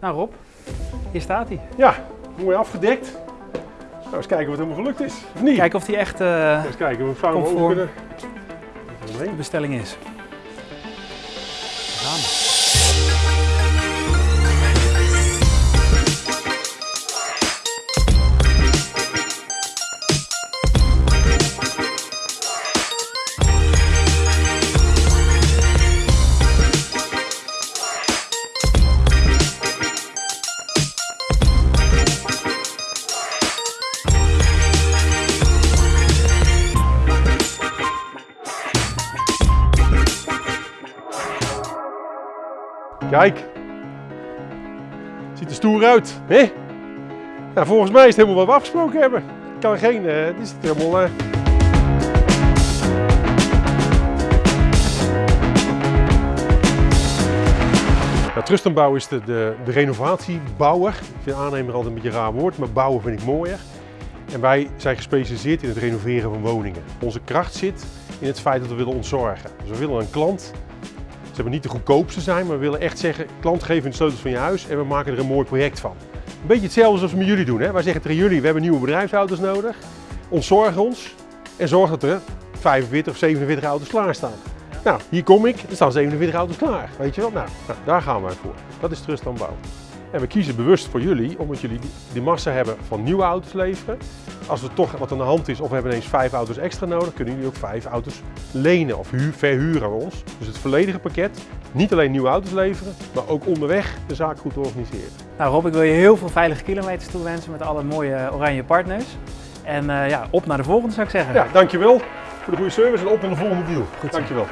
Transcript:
Nou Rob, hier staat hij. Ja, mooi afgedekt. Nou, eens kijken wat helemaal gelukt is. Of niet? Kijken of hij echt eh, Eens kijken of we vouwen over kunnen. De bestelling is. Kijk. Ziet er stoer uit, hè? Nou, volgens mij is het helemaal wat we afgesproken hebben. Ik kan geen, eh, dit is het helemaal... eh, Ja, Trustenbouw is de, de, de renovatiebouwer. Ik vind aannemer altijd een beetje een raar woord, maar bouwen vind ik mooier. En wij zijn gespecialiseerd in het renoveren van woningen. Onze kracht zit in het feit dat we willen ontzorgen. Dus we willen een klant, ze hebben niet de goedkoopste zijn, maar we willen echt zeggen, klant geef de sleutels van je huis en we maken er een mooi project van. Een beetje hetzelfde zoals we met jullie doen. Hè? Wij zeggen tegen jullie, we hebben nieuwe bedrijfsauto's nodig. Ontzorg ons en zorg dat er 45 of 47 auto's klaarstaan. Nou, hier kom ik, er staan 47 auto's klaar. Weet je wel? Nou, nou daar gaan wij voor. Dat is Trust aan Bouw. En we kiezen bewust voor jullie, omdat jullie die, massa hebben van nieuwe auto's leveren. Als er toch wat aan de hand is of we hebben ineens vijf auto's extra nodig, kunnen jullie ook vijf auto's lenen of huur, verhuren aan ons. Dus het volledige pakket, niet alleen nieuwe auto's leveren, maar ook onderweg de zaak goed organiseren. Nou Rob, ik wil je heel veel veilige kilometers toewensen met alle mooie oranje partners. En eh, ja, op naar de volgende zou ik zeggen. Ja, dankjewel voor de goede service en op naar de volgende deal. Goed dankjewel.